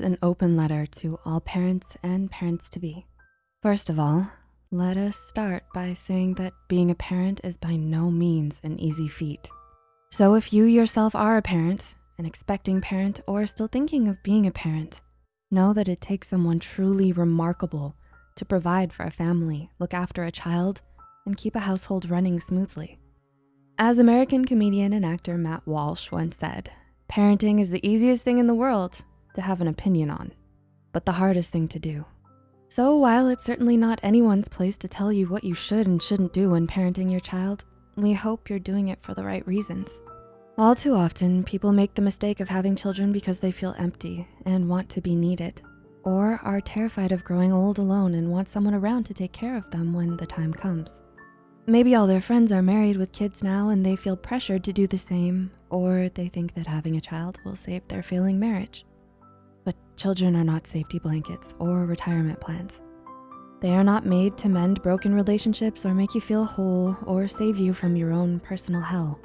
an open letter to all parents and parents-to-be. First of all, let us start by saying that being a parent is by no means an easy feat. So if you yourself are a parent, an expecting parent, or still thinking of being a parent, know that it takes someone truly remarkable to provide for a family, look after a child, and keep a household running smoothly. As American comedian and actor Matt Walsh once said, parenting is the easiest thing in the world to have an opinion on, but the hardest thing to do. So while it's certainly not anyone's place to tell you what you should and shouldn't do when parenting your child, we hope you're doing it for the right reasons. All too often, people make the mistake of having children because they feel empty and want to be needed, or are terrified of growing old alone and want someone around to take care of them when the time comes. Maybe all their friends are married with kids now and they feel pressured to do the same, or they think that having a child will save their failing marriage. Children are not safety blankets or retirement plans. They are not made to mend broken relationships or make you feel whole or save you from your own personal hell.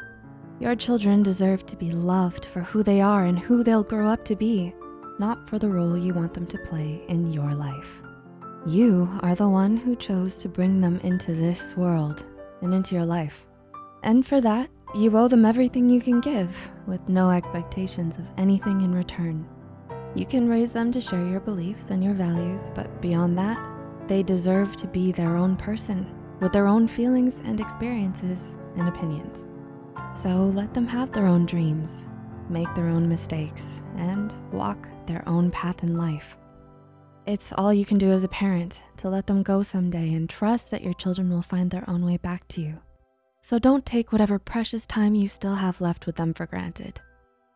Your children deserve to be loved for who they are and who they'll grow up to be, not for the role you want them to play in your life. You are the one who chose to bring them into this world and into your life. And for that, you owe them everything you can give with no expectations of anything in return. You can raise them to share your beliefs and your values, but beyond that, they deserve to be their own person with their own feelings and experiences and opinions. So let them have their own dreams, make their own mistakes, and walk their own path in life. It's all you can do as a parent to let them go someday and trust that your children will find their own way back to you. So don't take whatever precious time you still have left with them for granted.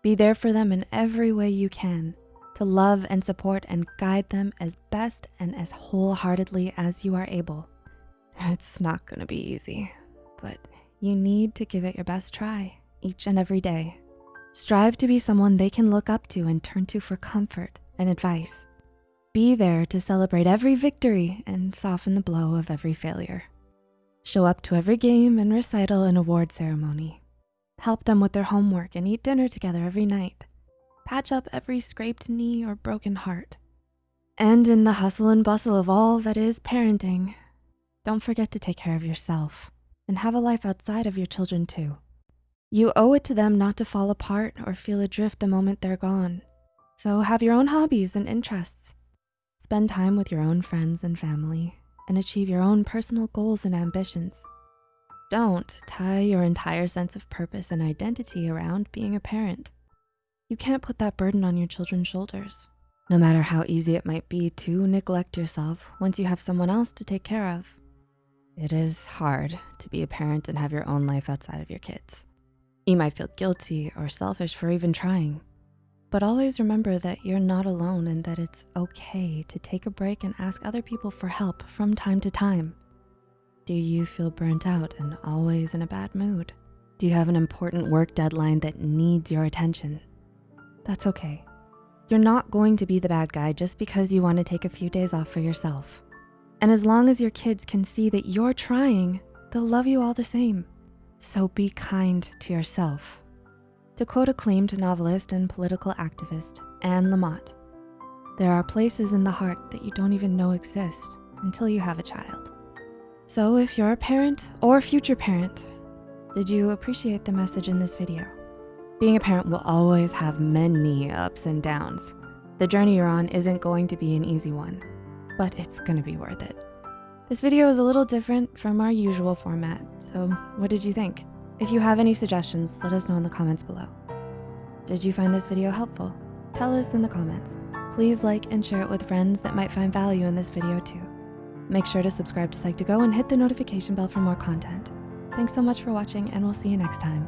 Be there for them in every way you can to love and support and guide them as best and as wholeheartedly as you are able. It's not gonna be easy, but you need to give it your best try each and every day. Strive to be someone they can look up to and turn to for comfort and advice. Be there to celebrate every victory and soften the blow of every failure. Show up to every game and recital and award ceremony. Help them with their homework and eat dinner together every night patch up every scraped knee or broken heart. And in the hustle and bustle of all that is parenting, don't forget to take care of yourself and have a life outside of your children too. You owe it to them not to fall apart or feel adrift the moment they're gone. So have your own hobbies and interests. Spend time with your own friends and family and achieve your own personal goals and ambitions. Don't tie your entire sense of purpose and identity around being a parent. You can't put that burden on your children's shoulders, no matter how easy it might be to neglect yourself once you have someone else to take care of. It is hard to be a parent and have your own life outside of your kids. You might feel guilty or selfish for even trying, but always remember that you're not alone and that it's okay to take a break and ask other people for help from time to time. Do you feel burnt out and always in a bad mood? Do you have an important work deadline that needs your attention? That's okay. You're not going to be the bad guy just because you wanna take a few days off for yourself. And as long as your kids can see that you're trying, they'll love you all the same. So be kind to yourself. To quote acclaimed novelist and political activist, Anne Lamott, there are places in the heart that you don't even know exist until you have a child. So if you're a parent or future parent, did you appreciate the message in this video? Being a parent will always have many ups and downs. The journey you're on isn't going to be an easy one, but it's gonna be worth it. This video is a little different from our usual format, so what did you think? If you have any suggestions, let us know in the comments below. Did you find this video helpful? Tell us in the comments. Please like and share it with friends that might find value in this video too. Make sure to subscribe to Psych2Go and hit the notification bell for more content. Thanks so much for watching and we'll see you next time.